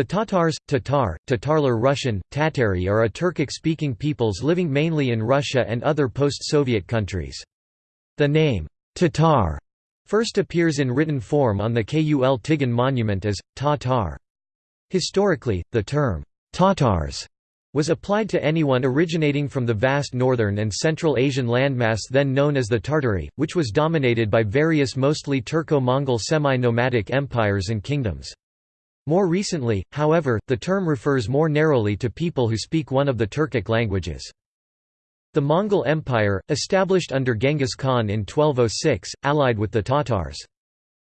The Tatars, Tatar, Tatarlar Russian, Tatari are a Turkic-speaking peoples living mainly in Russia and other post-Soviet countries. The name, Tatar, first appears in written form on the Kul Tigin monument as, Tatar. Historically, the term, Tatars was applied to anyone originating from the vast northern and central Asian landmass then known as the Tartary, which was dominated by various mostly Turco-Mongol semi-nomadic empires and kingdoms. More recently, however, the term refers more narrowly to people who speak one of the Turkic languages. The Mongol Empire, established under Genghis Khan in 1206, allied with the Tatars.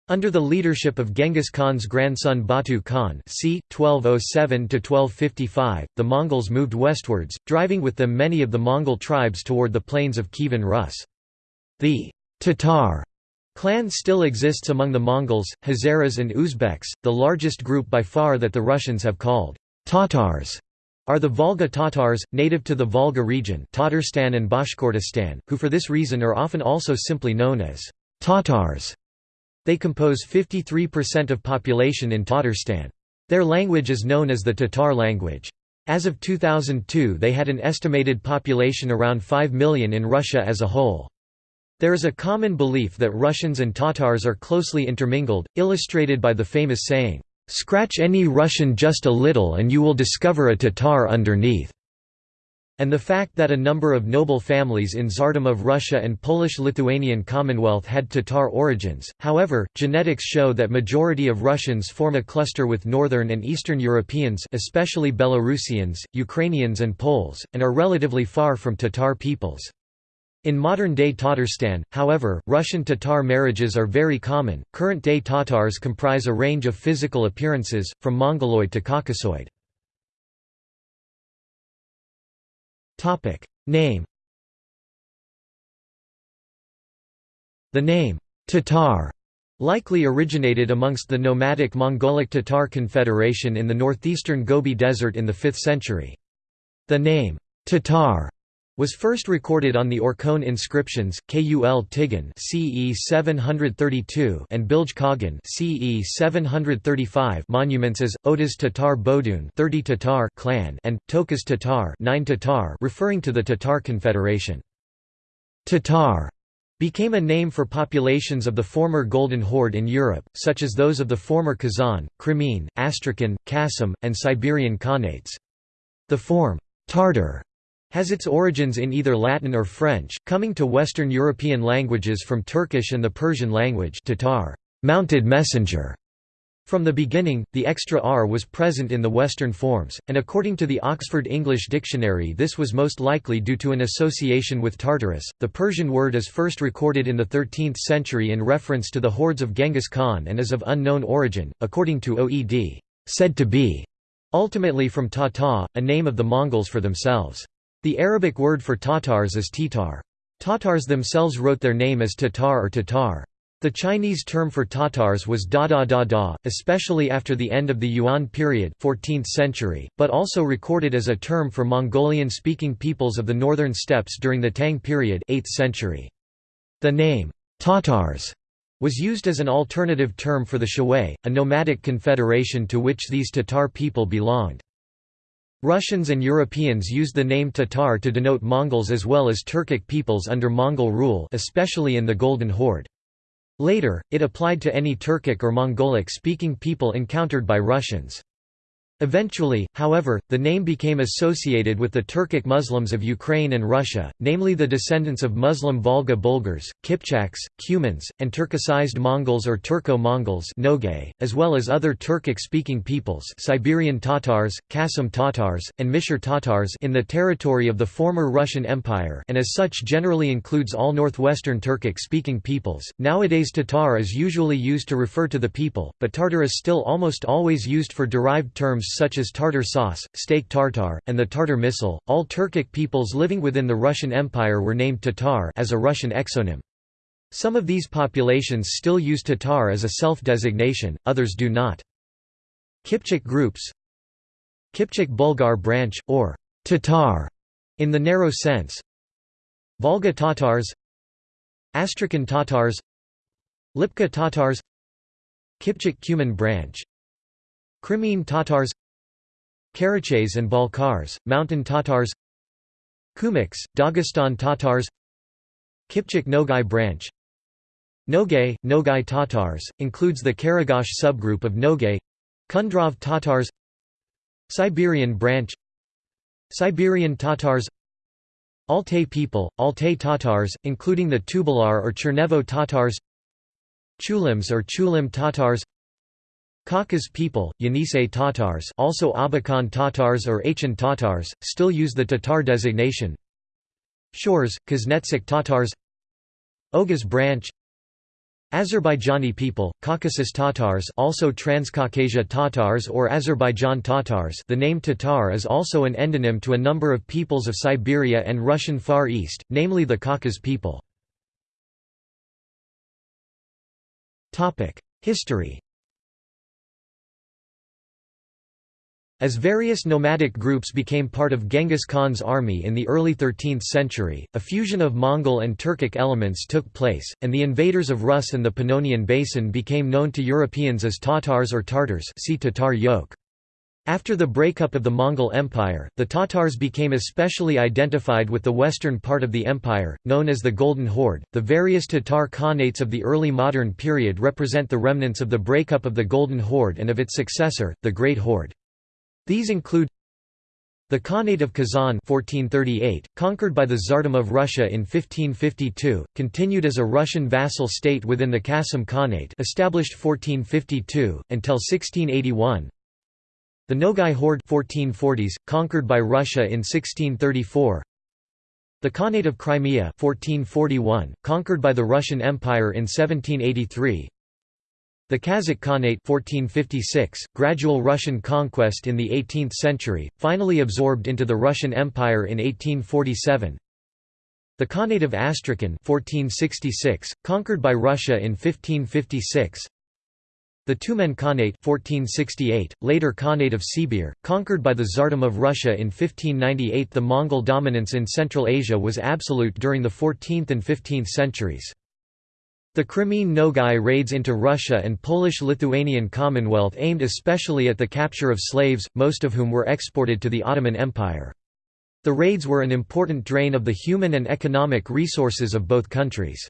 Under the leadership of Genghis Khan's grandson Batu Khan c. 1207–1255, the Mongols moved westwards, driving with them many of the Mongol tribes toward the plains of Kievan Rus. The Tatar Clan still exists among the Mongols, Hazaras and Uzbeks, the largest group by far that the Russians have called Tatars are the Volga Tatars, native to the Volga region Tatarstan and Bashkortostan, who for this reason are often also simply known as Tatars. They compose 53% of population in Tatarstan. Their language is known as the Tatar language. As of 2002 they had an estimated population around 5 million in Russia as a whole. There is a common belief that Russians and Tatars are closely intermingled, illustrated by the famous saying, "'Scratch any Russian just a little and you will discover a Tatar underneath' and the fact that a number of noble families in Tsardom of Russia and Polish-Lithuanian Commonwealth had Tatar origins. However, genetics show that majority of Russians form a cluster with northern and eastern Europeans, especially Belarusians, Ukrainians and Poles, and are relatively far from Tatar peoples. In modern-day Tatarstan, however, Russian Tatar marriages are very common. Current-day Tatars comprise a range of physical appearances, from Mongoloid to Caucasoid. Topic: Name. The name Tatar likely originated amongst the nomadic Mongolic Tatar Confederation in the northeastern Gobi Desert in the 5th century. The name Tatar was first recorded on the Orkhon inscriptions, Kul Tigin CE 732 and Bilge Kagan CE 735 monuments as Otuz Tatar Bodun 30 Tatar clan and Tokuz Tatar 9 Tatar referring to the Tatar Confederation. Tatar became a name for populations of the former Golden Horde in Europe, such as those of the former Kazan, Crimean, Astrakhan, Qasim, and Siberian Khanates. The form, Tartar has its origins in either Latin or French, coming to Western European languages from Turkish and the Persian language Tatar, mounted messenger. From the beginning, the extra r was present in the Western forms, and according to the Oxford English Dictionary this was most likely due to an association with Tartarus. The Persian word is first recorded in the 13th century in reference to the hordes of Genghis Khan and is of unknown origin, according to OED, said to be ultimately from Tata, a name of the Mongols for themselves. The Arabic word for Tatars is Tatar. Tatars themselves wrote their name as Tatar or Tatar. The Chinese term for Tatars was da da da da, especially after the end of the Yuan period 14th century, but also recorded as a term for Mongolian-speaking peoples of the northern steppes during the Tang period 8th century. The name, Tatars, was used as an alternative term for the Shiwei, a nomadic confederation to which these Tatar people belonged. Russians and Europeans used the name Tatar to denote Mongols as well as Turkic peoples under Mongol rule especially in the Golden Horde. Later, it applied to any Turkic or Mongolic-speaking people encountered by Russians. Eventually, however, the name became associated with the Turkic Muslims of Ukraine and Russia, namely the descendants of Muslim Volga Bulgars, Kipchaks, Cumans, and Turkicized Mongols or Turco-Mongols as well as other Turkic-speaking peoples Siberian Tatars, Qasim Tatars, and Mishar Tatars in the territory of the former Russian Empire and as such generally includes all northwestern Turkic-speaking peoples. Nowadays Tatar is usually used to refer to the people, but Tartar is still almost always used for derived terms such as tartar sauce, steak tartar, and the Tartar missile. All Turkic peoples living within the Russian Empire were named Tatar as a Russian exonym. Some of these populations still use Tatar as a self-designation, others do not. Kipchak groups Kipchak Bulgar branch, or Tatar in the narrow sense Volga Tatars Astrakhan Tatars Lipka Tatars Kipchak Cuman branch Crimean Tatars Karachays and Balkars, Mountain Tatars Kumyks, Dagestan Tatars Kipchak Nogai branch. Nogay, Nogai Tatars, includes the Karagash subgroup of Nogay Kundrov Tatars Siberian branch Siberian Tatars Altai people, Altai Tatars, including the Tubalar or Chernevo Tatars Chulims or Chulim Tatars Khakas people, Yenisei Tatars also Abakan Tatars or Achin Tatars, still use the Tatar designation. Shors, Kuznetsk Tatars. Oghuz branch. Azerbaijani people, Caucasus Tatars also Transcaucasia Tatars or Azerbaijan Tatars. The name Tatar is also an endonym to a number of peoples of Siberia and Russian Far East, namely the Khakas people. History As various nomadic groups became part of Genghis Khan's army in the early 13th century, a fusion of Mongol and Turkic elements took place, and the invaders of Rus and the Pannonian Basin became known to Europeans as Tatars or Tartars see Tatar yoke. After the breakup of the Mongol Empire, the Tatars became especially identified with the western part of the empire, known as the Golden Horde. The various Tatar Khanates of the early modern period represent the remnants of the breakup of the Golden Horde and of its successor, the Great Horde. These include the Khanate of Kazan 1438, conquered by the Tsardom of Russia in 1552, continued as a Russian vassal state within the Kasim Khanate established 1452, until 1681 the Nogai Horde 1440s, conquered by Russia in 1634 the Khanate of Crimea 1441, conquered by the Russian Empire in 1783 the Kazakh Khanate 1456, gradual Russian conquest in the 18th century, finally absorbed into the Russian Empire in 1847. The Khanate of Astrakhan 1466, conquered by Russia in 1556. The Tumen Khanate 1468, later Khanate of Sibir, conquered by the Tsardom of Russia in 1598 The Mongol dominance in Central Asia was absolute during the 14th and 15th centuries. The Crimean Nogai raids into Russia and Polish-Lithuanian Commonwealth aimed especially at the capture of slaves, most of whom were exported to the Ottoman Empire. The raids were an important drain of the human and economic resources of both countries.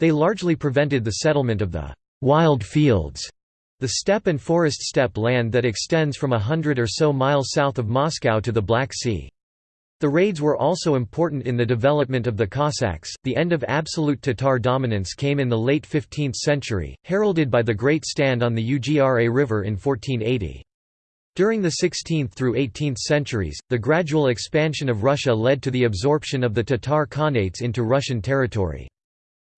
They largely prevented the settlement of the «wild fields», the steppe and forest steppe land that extends from a hundred or so miles south of Moscow to the Black Sea. The raids were also important in the development of the Cossacks. The end of absolute Tatar dominance came in the late 15th century, heralded by the Great Stand on the Ugra River in 1480. During the 16th through 18th centuries, the gradual expansion of Russia led to the absorption of the Tatar Khanates into Russian territory.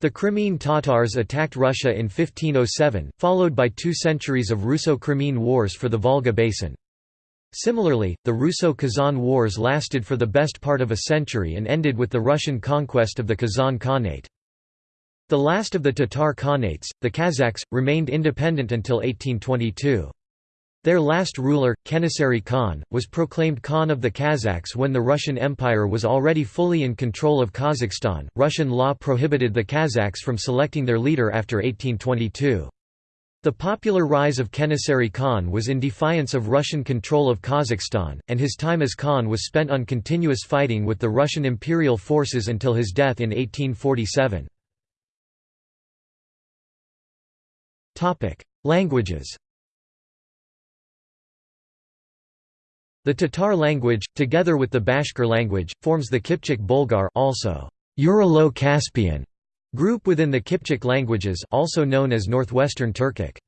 The Crimean Tatars attacked Russia in 1507, followed by two centuries of Russo-Crimean wars for the Volga basin. Similarly, the Russo-Kazan Wars lasted for the best part of a century and ended with the Russian conquest of the Kazan Khanate. The last of the Tatar Khanates, the Kazakhs, remained independent until 1822. Their last ruler, Kenessary Khan, was proclaimed Khan of the Kazakhs when the Russian Empire was already fully in control of Kazakhstan. Russian law prohibited the Kazakhs from selecting their leader after 1822. The popular rise of Kenessary Khan was in defiance of Russian control of Kazakhstan, and his time as Khan was spent on continuous fighting with the Russian imperial forces until his death in 1847. Languages The Tatar language, together with the Bashkir language, forms the Kipchak Bulgar also Uralo-Caspian Group within the Kipchak languages also known as Northwestern Turkic.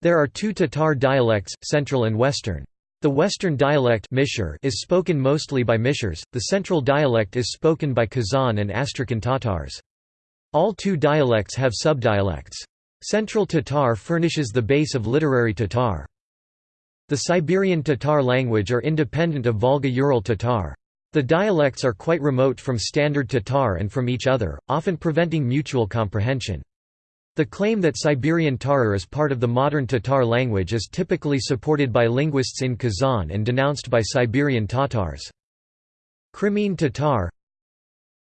There are two Tatar dialects, Central and Western. The Western dialect is spoken mostly by Mishars, the Central dialect is spoken by Kazan and Astrakhan Tatars. All two dialects have subdialects. Central Tatar furnishes the base of literary Tatar. The Siberian Tatar language are independent of Volga-Ural Tatar. The dialects are quite remote from Standard Tatar and from each other, often preventing mutual comprehension. The claim that Siberian Tatar is part of the modern Tatar language is typically supported by linguists in Kazan and denounced by Siberian Tatars. Crimean Tatar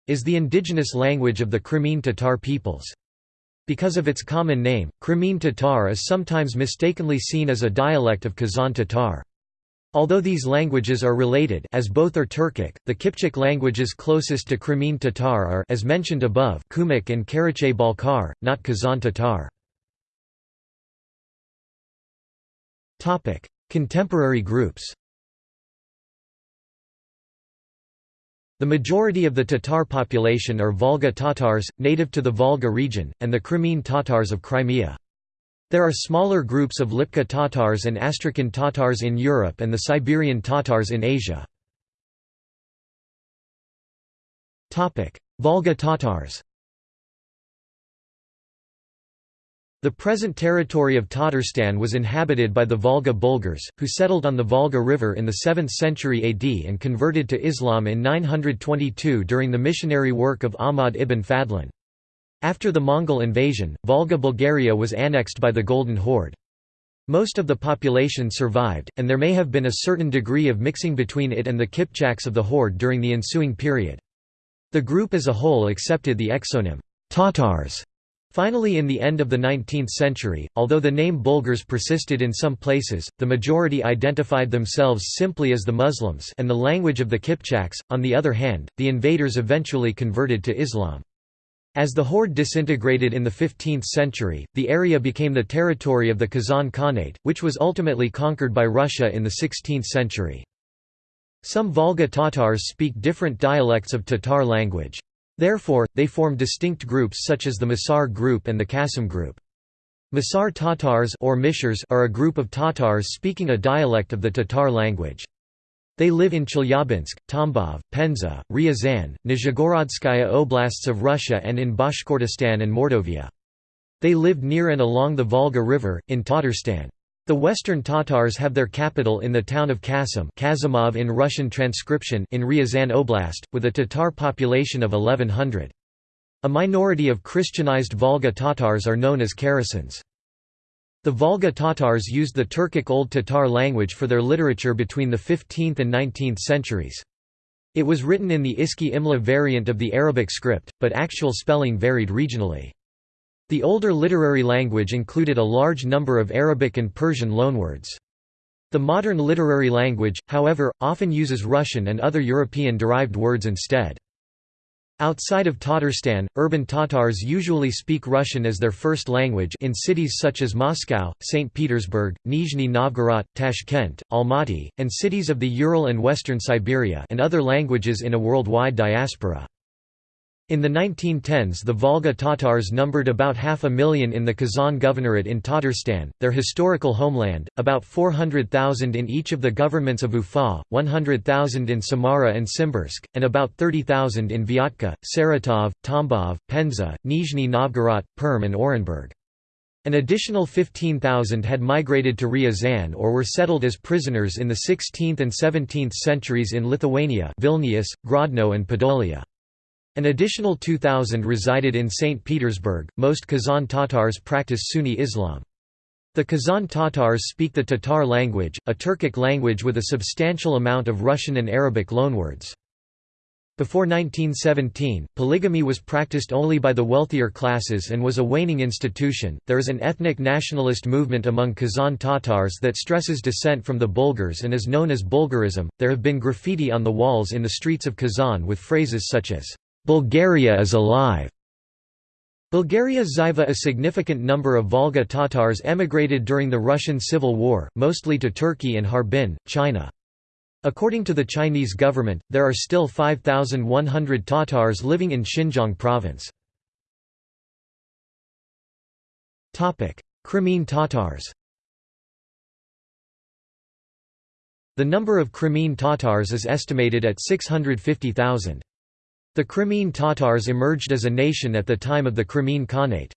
is the indigenous language of the Crimean Tatar peoples. Because of its common name, Crimean Tatar is sometimes mistakenly seen as a dialect of Kazan Tatar. Although these languages are related as both are Turkic, the Kipchak languages closest to Crimean Tatar are as mentioned above Kumyk and Karachay Balkar, not Kazan Tatar. Contemporary groups The majority of the Tatar population are Volga Tatars, native to the Volga region, and the Crimean Tatars of Crimea. There are smaller groups of Lipka Tatars and Astrakhan Tatars in Europe and the Siberian Tatars in Asia. Volga Tatars The present territory of Tatarstan was inhabited by the Volga Bulgars, who settled on the Volga River in the 7th century AD and converted to Islam in 922 during the missionary work of Ahmad ibn Fadlan. After the Mongol invasion, Volga Bulgaria was annexed by the Golden Horde. Most of the population survived, and there may have been a certain degree of mixing between it and the Kipchaks of the Horde during the ensuing period. The group as a whole accepted the exonym, Tatars, Finally in the end of the 19th century, although the name Bulgars persisted in some places, the majority identified themselves simply as the Muslims and the language of the Kipchaks. On the other hand, the invaders eventually converted to Islam. As the horde disintegrated in the 15th century, the area became the territory of the Kazan Khanate, which was ultimately conquered by Russia in the 16th century. Some Volga Tatars speak different dialects of Tatar language. Therefore, they form distinct groups such as the Masar group and the Kasim group. Masar Tatars or Mishars are a group of Tatars speaking a dialect of the Tatar language. They live in Chelyabinsk, Tambov, Penza, Ryazan, Nizhegorodskaya oblasts of Russia and in Bashkortostan and Mordovia. They lived near and along the Volga River, in Tatarstan. The Western Tatars have their capital in the town of Kasim Kazimov in Russian transcription in Ryazan Oblast, with a Tatar population of 1100. A minority of Christianized Volga Tatars are known as Kryashens. The Volga Tatars used the Turkic Old Tatar language for their literature between the 15th and 19th centuries. It was written in the Iski Imla variant of the Arabic script, but actual spelling varied regionally. The older literary language included a large number of Arabic and Persian loanwords. The modern literary language, however, often uses Russian and other European-derived words instead. Outside of Tatarstan, urban Tatars usually speak Russian as their first language in cities such as Moscow, St. Petersburg, Nizhny Novgorod, Tashkent, Almaty, and cities of the Ural and western Siberia and other languages in a worldwide diaspora. In the 1910s the Volga Tatars numbered about half a million in the Kazan Governorate in Tatarstan, their historical homeland, about 400,000 in each of the governments of Ufa, 100,000 in Samara and Simbirsk, and about 30,000 in Vyatka, Saratov, Tambov, Penza, Nizhny Novgorod, Perm and Orenburg. An additional 15,000 had migrated to Ryazan or were settled as prisoners in the 16th and 17th centuries in Lithuania Vilnius, Grodno and Podolia. An additional 2,000 resided in St. Petersburg. Most Kazan Tatars practice Sunni Islam. The Kazan Tatars speak the Tatar language, a Turkic language with a substantial amount of Russian and Arabic loanwords. Before 1917, polygamy was practiced only by the wealthier classes and was a waning institution. There is an ethnic nationalist movement among Kazan Tatars that stresses descent from the Bulgars and is known as Bulgarism. There have been graffiti on the walls in the streets of Kazan with phrases such as Bulgaria is alive. Bulgaria Ziva A significant number of Volga Tatars emigrated during the Russian Civil War, mostly to Turkey and Harbin, China. According to the Chinese government, there are still 5,100 Tatars living in Xinjiang province. Crimean Tatars The number of Crimean Tatars is estimated at 650,000. The Crimean Tatars emerged as a nation at the time of the Crimean Khanate.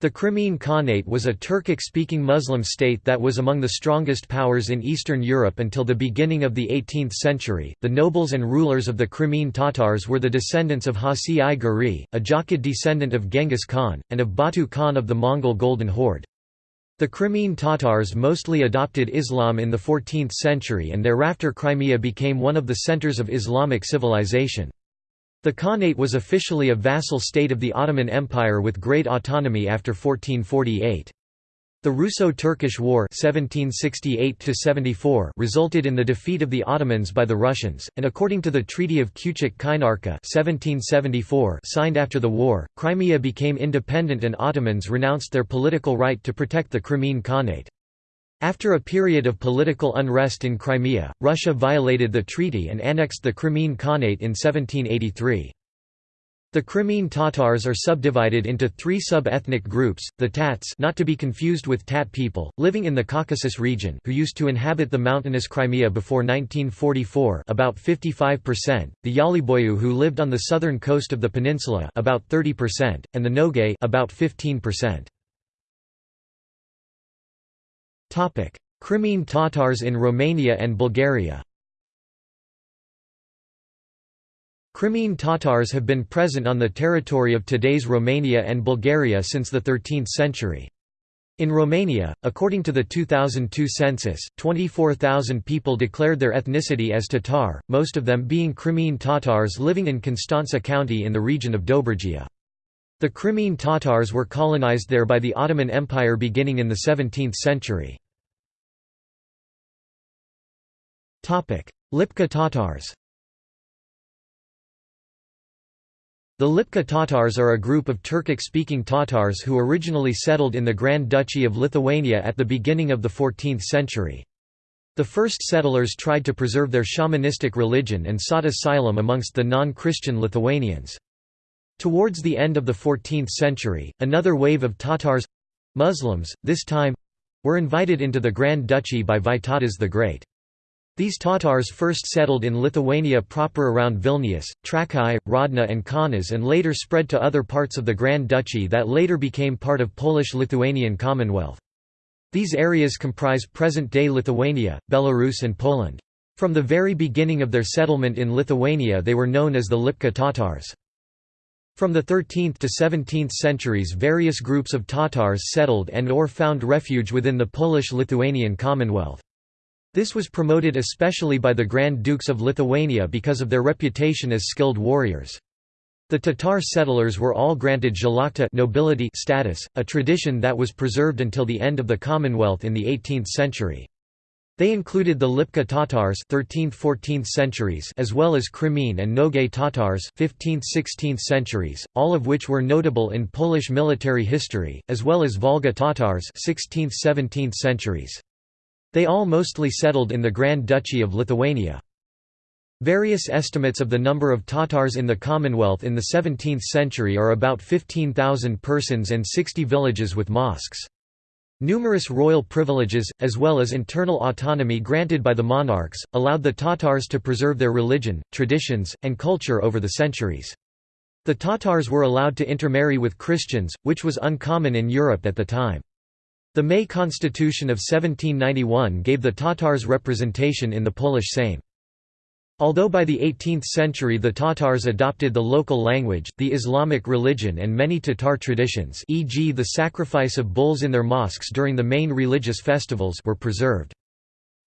The Crimean Khanate was a Turkic-speaking Muslim state that was among the strongest powers in Eastern Europe until the beginning of the 18th century. The nobles and rulers of the Crimean Tatars were the descendants of Hacı I Giray, a Jochid descendant of Genghis Khan, and of Batu Khan of the Mongol Golden Horde. The Crimean Tatars mostly adopted Islam in the 14th century and thereafter Crimea became one of the centers of Islamic civilization. The Khanate was officially a vassal state of the Ottoman Empire with great autonomy after 1448. The Russo-Turkish War 1768 resulted in the defeat of the Ottomans by the Russians, and according to the Treaty of 1774 signed after the war, Crimea became independent and Ottomans renounced their political right to protect the Crimean Khanate. After a period of political unrest in Crimea, Russia violated the treaty and annexed the Crimean Khanate in 1783. The Crimean Tatars are subdivided into three sub-ethnic groups, the Tats not to be confused with Tat people, living in the Caucasus region who used to inhabit the mountainous Crimea before 1944 about 55%, the Yaliboyu who lived on the southern coast of the peninsula about 30%, and the Nogay about 15%. Crimean Tatars in Romania and Bulgaria Crimean Tatars have been present on the territory of today's Romania and Bulgaria since the 13th century. In Romania, according to the 2002 census, 24,000 people declared their ethnicity as Tatar, most of them being Crimean Tatars living in Constanța County in the region of Dobrogea. The Crimean Tatars were colonized there by the Ottoman Empire beginning in the 17th century. Lipka Tatars The Lipka Tatars are a group of Turkic-speaking Tatars who originally settled in the Grand Duchy of Lithuania at the beginning of the 14th century. The first settlers tried to preserve their shamanistic religion and sought asylum amongst the non-Christian Lithuanians. Towards the end of the 14th century, another wave of Tatars—Muslims, this time—were invited into the Grand Duchy by Vytautas the Great. These Tatars first settled in Lithuania proper around Vilnius, Trakai, Hrodna and Kaunas and later spread to other parts of the Grand Duchy that later became part of Polish-Lithuanian Commonwealth. These areas comprise present-day Lithuania, Belarus and Poland. From the very beginning of their settlement in Lithuania they were known as the Lipka Tatars. From the 13th to 17th centuries various groups of Tatars settled and or found refuge within the Polish-Lithuanian Commonwealth. This was promoted especially by the Grand Dukes of Lithuania because of their reputation as skilled warriors. The Tatar settlers were all granted szlachta nobility status, a tradition that was preserved until the end of the Commonwealth in the 18th century. They included the Lipka Tatars 13th–14th centuries as well as Crimean and Nogay Tatars 15th–16th centuries, all of which were notable in Polish military history, as well as Volga Tatars 16th–17th centuries. They all mostly settled in the Grand Duchy of Lithuania. Various estimates of the number of Tatars in the Commonwealth in the 17th century are about 15,000 persons and 60 villages with mosques. Numerous royal privileges, as well as internal autonomy granted by the monarchs, allowed the Tatars to preserve their religion, traditions, and culture over the centuries. The Tatars were allowed to intermarry with Christians, which was uncommon in Europe at the time. The May Constitution of 1791 gave the Tatars representation in the Polish Sejm. Although by the 18th century the Tatars adopted the local language, the Islamic religion and many Tatar traditions e.g. the sacrifice of bulls in their mosques during the main religious festivals were preserved.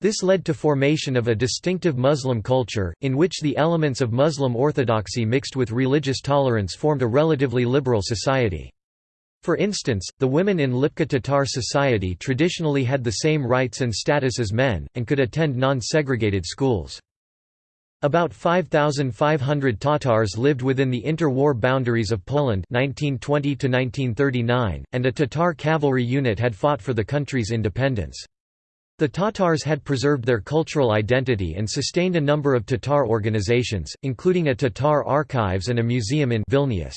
This led to formation of a distinctive Muslim culture, in which the elements of Muslim orthodoxy mixed with religious tolerance formed a relatively liberal society. For instance, the women in Lipka Tatar society traditionally had the same rights and status as men, and could attend non-segregated schools. About 5,500 Tatars lived within the inter-war boundaries of Poland 1920 and a Tatar cavalry unit had fought for the country's independence. The Tatars had preserved their cultural identity and sustained a number of Tatar organizations, including a Tatar archives and a museum in Vilnius.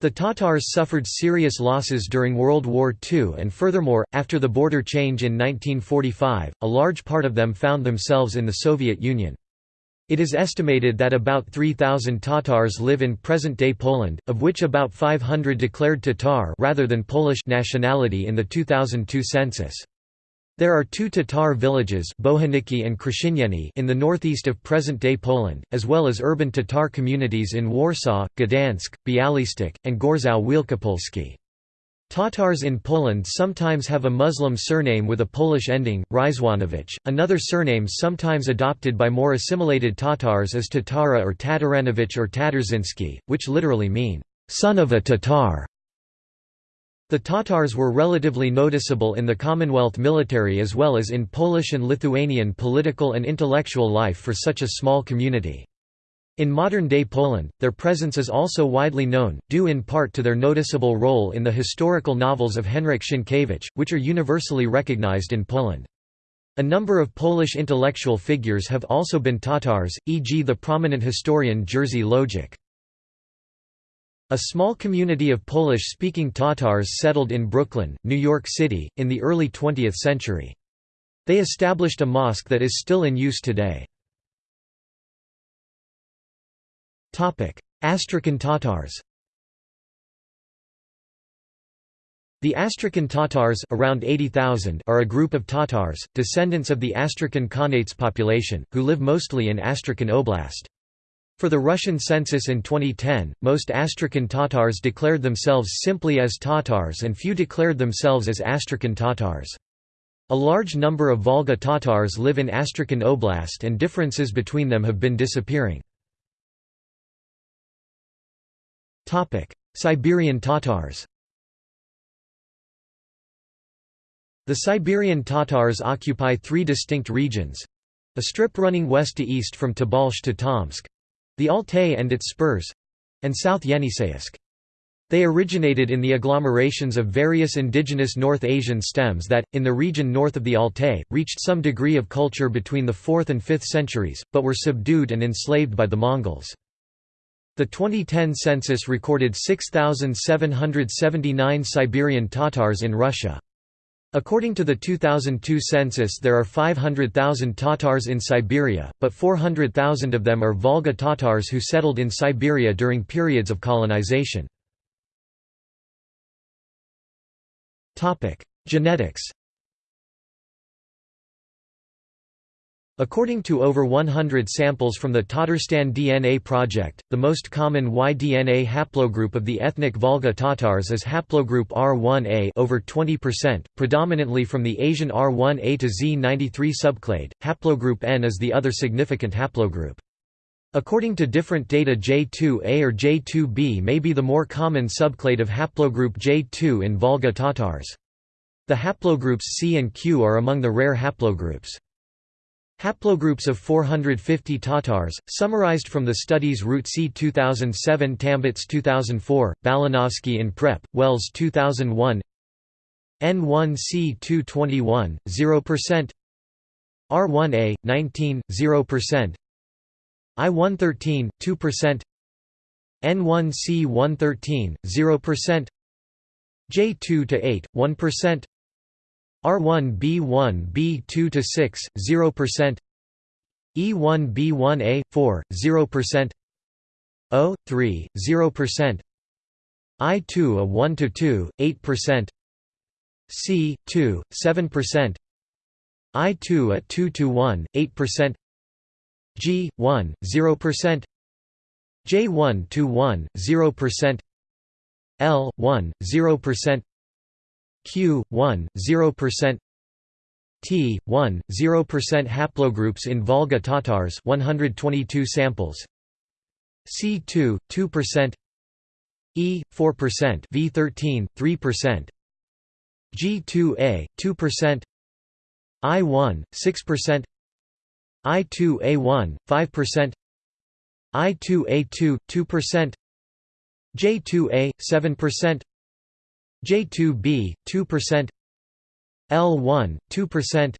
The Tatars suffered serious losses during World War II and furthermore, after the border change in 1945, a large part of them found themselves in the Soviet Union. It is estimated that about 3,000 Tatars live in present-day Poland, of which about 500 declared Tatar rather than Polish nationality in the 2002 census. There are two Tatar villages and in the northeast of present-day Poland, as well as urban Tatar communities in Warsaw, Gdansk, Bialystok, and Gorzów Wielkopolski. Tatars in Poland sometimes have a Muslim surname with a Polish ending, Ryzwanowicz. Another surname sometimes adopted by more assimilated Tatars is Tatara or Tataranowicz or Tatarzyński, which literally mean, son of a Tatar. The Tatars were relatively noticeable in the Commonwealth military as well as in Polish and Lithuanian political and intellectual life for such a small community. In modern-day Poland, their presence is also widely known, due in part to their noticeable role in the historical novels of Henryk Sienkiewicz, which are universally recognized in Poland. A number of Polish intellectual figures have also been Tatars, e.g. the prominent historian Jerzy Lojek. A small community of Polish-speaking Tatars settled in Brooklyn, New York City, in the early 20th century. They established a mosque that is still in use today. Astrakhan Tatars The Astrakhan Tatars around 80,000 are a group of Tatars, descendants of the Astrakhan Khanate's population, who live mostly in Astrakhan Oblast. For the Russian census in 2010, most Astrakhan Tatars declared themselves simply as Tatars and few declared themselves as Astrakhan Tatars. A large number of Volga Tatars live in Astrakhan Oblast and differences between them have been disappearing. Siberian Tatars The Siberian Tatars occupy three distinct regions—a strip running west to east from Tobolsk to Tomsk, the Altai and its spurs and South Yeniseisk. They originated in the agglomerations of various indigenous North Asian stems that, in the region north of the Altai, reached some degree of culture between the 4th and 5th centuries, but were subdued and enslaved by the Mongols. The 2010 census recorded 6,779 Siberian Tatars in Russia. According to the 2002 census there are 500,000 Tatars in Siberia, but 400,000 of them are Volga Tatars who settled in Siberia during periods of colonization. Genetics According to over 100 samples from the Tatarstan DNA Project, the most common Y-DNA haplogroup of the ethnic Volga Tatars is haplogroup R1a over 20%, predominantly from the Asian R1a to Z93 subclade. Haplogroup N is the other significant haplogroup. According to different data J2a or J2b may be the more common subclade of haplogroup J2 in Volga Tatars. The haplogroups C and Q are among the rare haplogroups. Haplogroups of 450 Tatars, summarized from the studies Rootsi 2007 Tambets 2004, Balanovsky in Prep, Wells 2001 N1C 221, 0% R1A, 19, 0% I113, 2% N1C 113, 0% J2 to 8, 1% R1 B1 B2 to 6 0% E1 B1A 4 0% O 3 0% I2 a 1 to 2 8% C 2 7% I2 a 2 to 1 8% G 1 0% J1 to 1 0% L 1 0% Q 1 0% T 1 0% haplogroups in Volga Tatars 122 samples. C2 2% E 4% V13 3% G2A 2% I1 6% I2A1 5% I2A2 2% J2A 7% J2B 2% L1 2%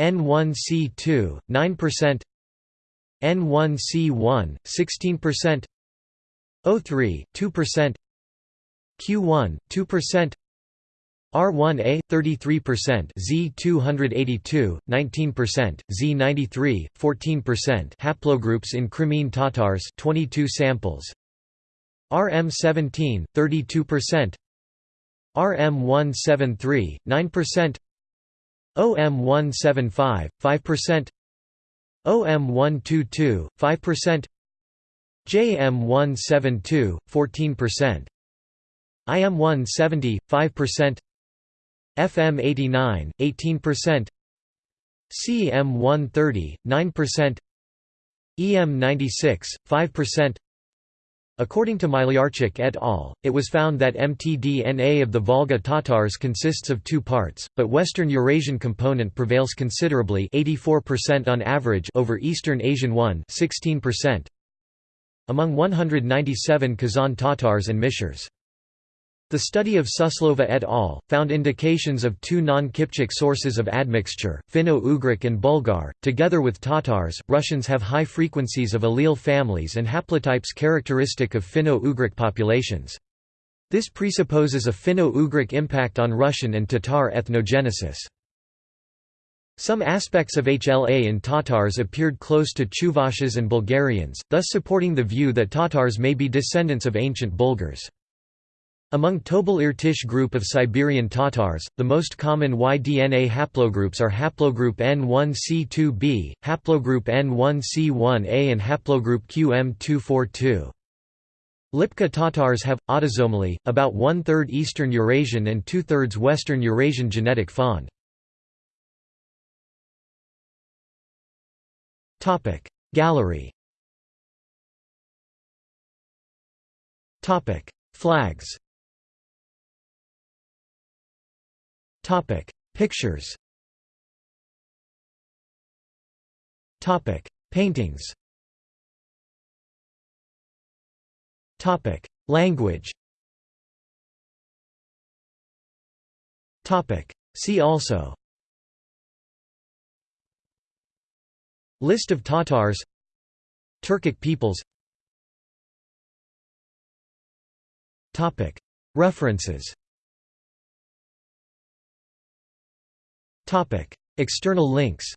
N1C2 9% N1C1 16% O3 2% Q1 2% R1A 33%, Z282 19%, Z93 14% haplogroups in Crimean Tatars 22 samples. RM17 32% RM173, 9% OM175, 5% OM122, 5% JM172, 14% IM170, 5% FM89, 18% CM130, 9% EM96, 5% According to Malyarchuk et al., it was found that mtDNA of the Volga Tatars consists of two parts, but Western Eurasian component prevails considerably 84% on average over Eastern Asian 1 16%, among 197 Kazan Tatars and Mishars. The study of Suslova et al. found indications of two non-Kipchak sources of admixture, Finno-Ugric and Bulgar. Together with Tatars, Russians have high frequencies of allele families and haplotypes characteristic of Finno-Ugric populations. This presupposes a Finno-Ugric impact on Russian and Tatar ethnogenesis. Some aspects of HLA in Tatars appeared close to Chuvashes and Bulgarians, thus supporting the view that Tatars may be descendants of ancient Bulgars. Among Tobol-Irtysh group of Siberian Tatars, the most common Y-DNA haplogroups are haplogroup N1C2b, haplogroup N1C1a and haplogroup QM242. Lipka Tatars have, autosomally, about one-third Eastern Eurasian and two-thirds Western Eurasian genetic fond. Gallery Flags Topic: Pictures. Topic: Paintings. Topic: Language. Topic: See also. List of Tatars Turkic peoples Topic References External links